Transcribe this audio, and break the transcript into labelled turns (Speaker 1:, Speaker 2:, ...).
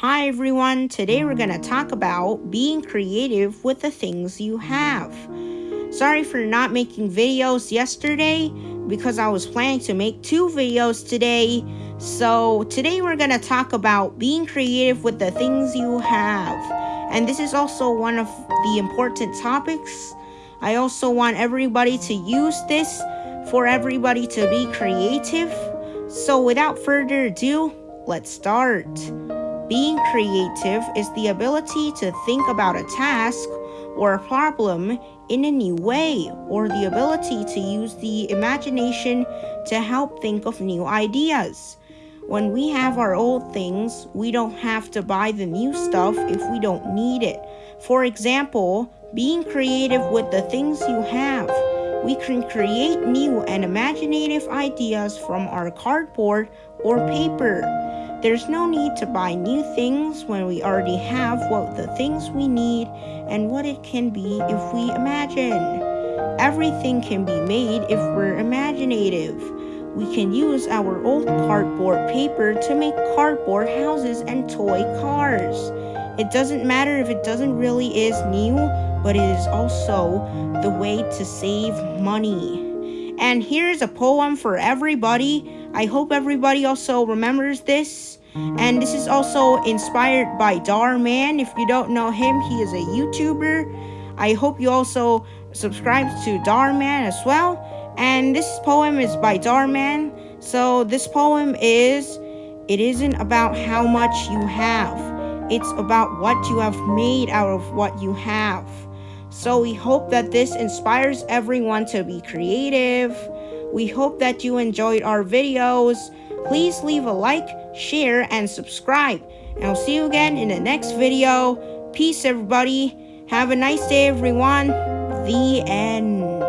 Speaker 1: Hi everyone, today we're going to talk about being creative with the things you have. Sorry for not making videos yesterday because I was planning to make two videos today. So today we're going to talk about being creative with the things you have. And this is also one of the important topics. I also want everybody to use this for everybody to be creative. So without further ado, let's start. Being creative is the ability to think about a task or a problem in a new way, or the ability to use the imagination to help think of new ideas. When we have our old things, we don't have to buy the new stuff if we don't need it. For example, being creative with the things you have. We can create new and imaginative ideas from our cardboard or paper. There's no need to buy new things when we already have what the things we need and what it can be if we imagine. Everything can be made if we're imaginative. We can use our old cardboard paper to make cardboard houses and toy cars. It doesn't matter if it doesn't really is new, but it is also the way to save money. And here's a poem for everybody I hope everybody also remembers this. And this is also inspired by Darman. If you don't know him, he is a YouTuber. I hope you also subscribe to Darman as well. And this poem is by Darman. So this poem is it isn't about how much you have. It's about what you have made out of what you have. So we hope that this inspires everyone to be creative we hope that you enjoyed our videos. Please leave a like, share, and subscribe. And I'll see you again in the next video. Peace, everybody. Have a nice day, everyone. The end.